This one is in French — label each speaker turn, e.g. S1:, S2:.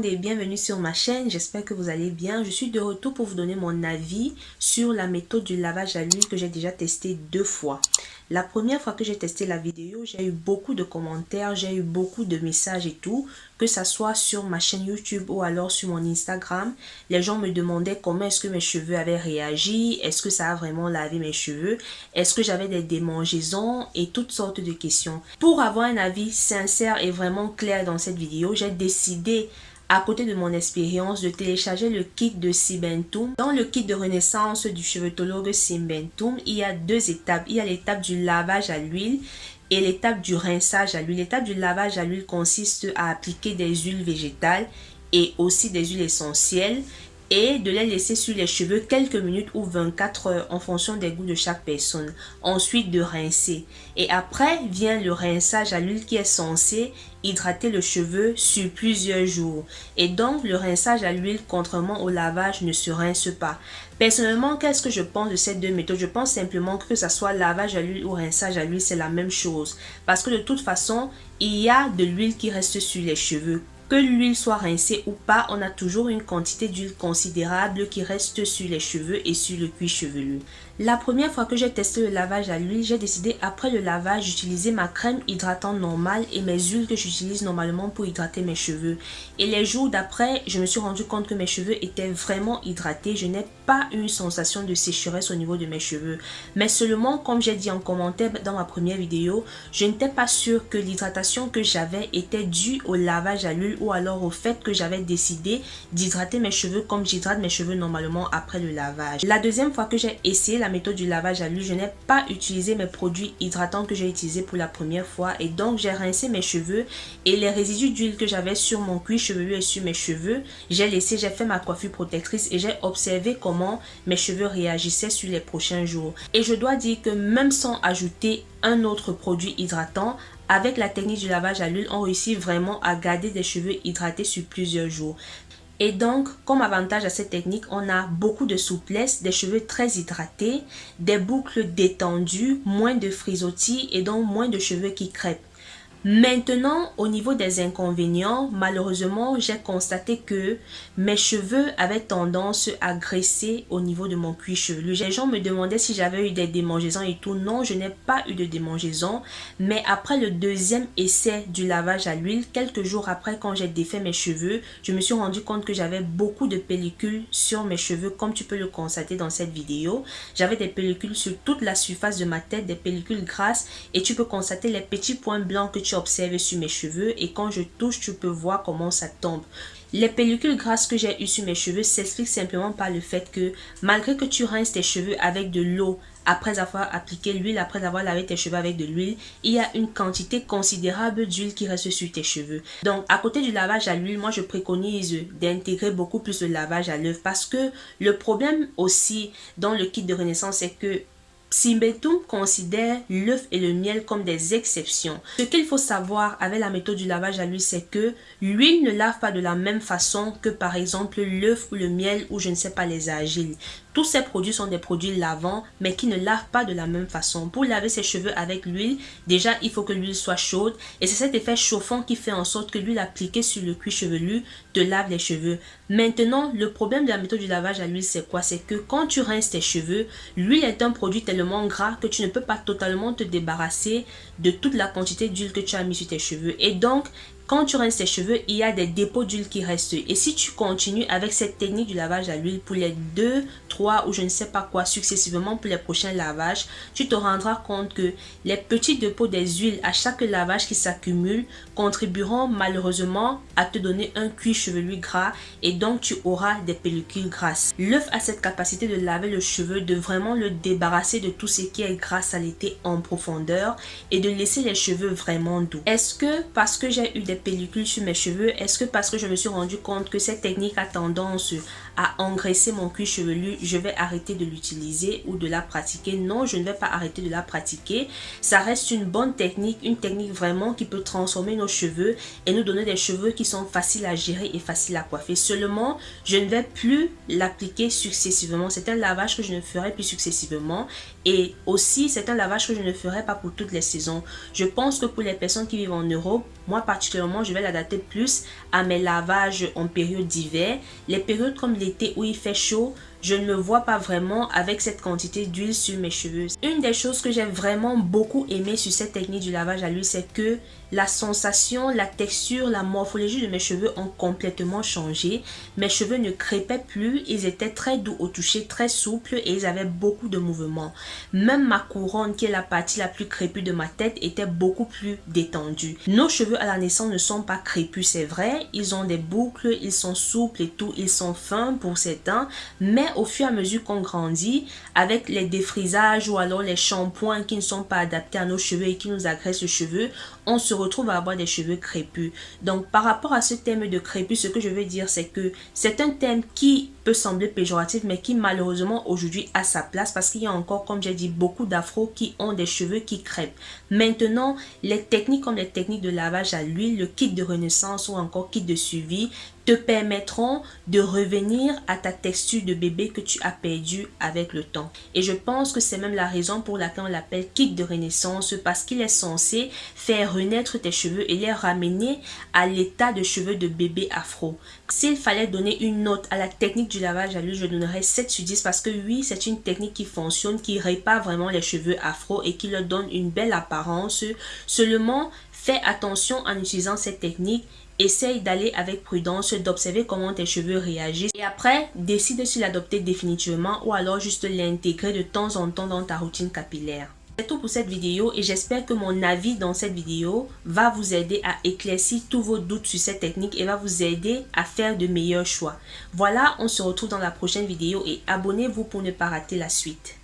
S1: et bienvenue sur ma chaîne, j'espère que vous allez bien. Je suis de retour pour vous donner mon avis sur la méthode du lavage à l'huile que j'ai déjà testé deux fois. La première fois que j'ai testé la vidéo, j'ai eu beaucoup de commentaires, j'ai eu beaucoup de messages et tout, que ça soit sur ma chaîne YouTube ou alors sur mon Instagram. Les gens me demandaient comment est-ce que mes cheveux avaient réagi, est-ce que ça a vraiment lavé mes cheveux, est-ce que j'avais des démangeaisons et toutes sortes de questions. Pour avoir un avis sincère et vraiment clair dans cette vidéo, j'ai décidé à côté de mon expérience de télécharger le kit de Simbentum. Dans le kit de renaissance du chevetologue Simbentum, il y a deux étapes. Il y a l'étape du lavage à l'huile et l'étape du rinçage à l'huile. L'étape du lavage à l'huile consiste à appliquer des huiles végétales et aussi des huiles essentielles et de les laisser sur les cheveux quelques minutes ou 24 heures en fonction des goûts de chaque personne. Ensuite de rincer. Et après vient le rinçage à l'huile qui est censé hydrater le cheveu sur plusieurs jours. Et donc le rinçage à l'huile contrairement au lavage ne se rince pas. Personnellement, qu'est-ce que je pense de ces deux méthodes? Je pense simplement que ce soit lavage à l'huile ou rinçage à l'huile, c'est la même chose. Parce que de toute façon, il y a de l'huile qui reste sur les cheveux que l'huile soit rincée ou pas, on a toujours une quantité d'huile considérable qui reste sur les cheveux et sur le cuir chevelu. La première fois que j'ai testé le lavage à l'huile, j'ai décidé après le lavage d'utiliser ma crème hydratante normale et mes huiles que j'utilise normalement pour hydrater mes cheveux. Et les jours d'après, je me suis rendu compte que mes cheveux étaient vraiment hydratés. Je n'ai pas une sensation de sécheresse au niveau de mes cheveux. Mais seulement, comme j'ai dit en commentaire dans ma première vidéo, je n'étais pas sûre que l'hydratation que j'avais était due au lavage à l'huile ou alors au fait que j'avais décidé d'hydrater mes cheveux comme j'hydrate mes cheveux normalement après le lavage. La deuxième fois que j'ai essayé la méthode du lavage à l'huile, je n'ai pas utilisé mes produits hydratants que j'ai utilisés pour la première fois et donc j'ai rincé mes cheveux et les résidus d'huile que j'avais sur mon cuir chevelu et sur mes cheveux, j'ai laissé, j'ai fait ma coiffure protectrice et j'ai observé comment mes cheveux réagissaient sur les prochains jours. Et je dois dire que même sans ajouter un autre produit hydratant, avec la technique du lavage à l'huile, on réussit vraiment à garder des cheveux hydratés sur plusieurs jours. Et donc, comme avantage à cette technique, on a beaucoup de souplesse, des cheveux très hydratés, des boucles détendues, moins de frisottis et donc moins de cheveux qui crêpent. Maintenant, au niveau des inconvénients, malheureusement, j'ai constaté que mes cheveux avaient tendance à graisser au niveau de mon cuir chevelu. Les gens me demandaient si j'avais eu des démangeaisons et tout. Non, je n'ai pas eu de démangeaisons. Mais après le deuxième essai du lavage à l'huile, quelques jours après quand j'ai défait mes cheveux, je me suis rendu compte que j'avais beaucoup de pellicules sur mes cheveux comme tu peux le constater dans cette vidéo. J'avais des pellicules sur toute la surface de ma tête, des pellicules grasses et tu peux constater les petits points blancs que tu observe sur mes cheveux et quand je touche, tu peux voir comment ça tombe. Les pellicules grasses que j'ai eues sur mes cheveux s'expliquent simplement par le fait que malgré que tu rinces tes cheveux avec de l'eau après avoir appliqué l'huile, après avoir lavé tes cheveux avec de l'huile, il y a une quantité considérable d'huile qui reste sur tes cheveux. Donc, à côté du lavage à l'huile, moi, je préconise d'intégrer beaucoup plus le lavage à l'œuf parce que le problème aussi dans le kit de renaissance, c'est que Simbetum considère l'œuf et le miel comme des exceptions. Ce qu'il faut savoir avec la méthode du lavage à l'huile, c'est que l'huile ne lave pas de la même façon que par exemple l'œuf ou le miel ou je ne sais pas les argiles. Tous ces produits sont des produits lavants, mais qui ne lavent pas de la même façon. Pour laver ses cheveux avec l'huile, déjà, il faut que l'huile soit chaude. Et c'est cet effet chauffant qui fait en sorte que l'huile appliquée sur le cuir chevelu te lave les cheveux. Maintenant, le problème de la méthode du lavage à l'huile, c'est quoi? C'est que quand tu rinces tes cheveux, l'huile est un produit tellement gras que tu ne peux pas totalement te débarrasser de toute la quantité d'huile que tu as mis sur tes cheveux. Et donc, quand tu rinces tes cheveux, il y a des dépôts d'huile qui restent. Et si tu continues avec cette technique du lavage à l'huile pour les 2, 3 ou je ne sais pas quoi successivement pour les prochains lavages, tu te rendras compte que les petits dépôts des huiles à chaque lavage qui s'accumulent contribueront malheureusement à te donner un cuir chevelu gras et donc tu auras des pellicules grasses. L'œuf a cette capacité de laver le cheveu, de vraiment le débarrasser de tout ce qui est gras saleté en profondeur et de laisser les cheveux vraiment doux. Est-ce que parce que j'ai eu des pellicules sur mes cheveux Est-ce que parce que je me suis rendu compte que cette technique a tendance à engraisser mon cuir chevelu, je vais arrêter de l'utiliser ou de la pratiquer. Non, je ne vais pas arrêter de la pratiquer. Ça reste une bonne technique, une technique vraiment qui peut transformer nos cheveux et nous donner des cheveux qui sont faciles à gérer et faciles à coiffer. Seulement, je ne vais plus l'appliquer successivement. C'est un lavage que je ne ferai plus successivement. Et aussi, c'est un lavage que je ne ferai pas pour toutes les saisons. Je pense que pour les personnes qui vivent en Europe, moi particulièrement, je vais l'adapter plus à mes lavages en période d'hiver. Les périodes comme l'été où il fait chaud, je ne me vois pas vraiment avec cette quantité d'huile sur mes cheveux. Une des choses que j'ai vraiment beaucoup aimé sur cette technique du lavage à l'huile, c'est que la sensation, la texture, la morphologie de mes cheveux ont complètement changé. Mes cheveux ne crépaient plus, ils étaient très doux au toucher, très souples et ils avaient beaucoup de mouvements. Même ma couronne, qui est la partie la plus crépue de ma tête, était beaucoup plus détendue. Nos cheveux à la naissance ne sont pas crépus, c'est vrai. Ils ont des boucles, ils sont souples et tout, ils sont fins pour certains. Mais au fur et à mesure qu'on grandit, avec les défrisages ou alors les shampoings qui ne sont pas adaptés à nos cheveux et qui nous agressent les cheveux, on se retrouve à avoir des cheveux crépus. Donc par rapport à ce thème de crépus, ce que je veux dire c'est que c'est un thème qui peut sembler péjoratif mais qui malheureusement aujourd'hui a sa place parce qu'il y a encore comme j'ai dit beaucoup d'afro qui ont des cheveux qui crêpent. Maintenant les techniques comme les techniques de lavage à l'huile, le kit de renaissance ou encore kit de suivi te permettront de revenir à ta texture de bébé que tu as perdu avec le temps. Et je pense que c'est même la raison pour laquelle on l'appelle kit de renaissance parce qu'il est censé faire renaître tes cheveux et les ramener à l'état de cheveux de bébé afro. S'il fallait donner une note à la technique du lavage à l'huile, je donnerais 7 sur 10 parce que oui, c'est une technique qui fonctionne, qui répare vraiment les cheveux afro et qui leur donne une belle apparence. Seulement, fais attention en utilisant cette technique Essaye d'aller avec prudence, d'observer comment tes cheveux réagissent et après, décide si l'adopter définitivement ou alors juste l'intégrer de temps en temps dans ta routine capillaire. C'est tout pour cette vidéo et j'espère que mon avis dans cette vidéo va vous aider à éclaircir tous vos doutes sur cette technique et va vous aider à faire de meilleurs choix. Voilà, on se retrouve dans la prochaine vidéo et abonnez-vous pour ne pas rater la suite.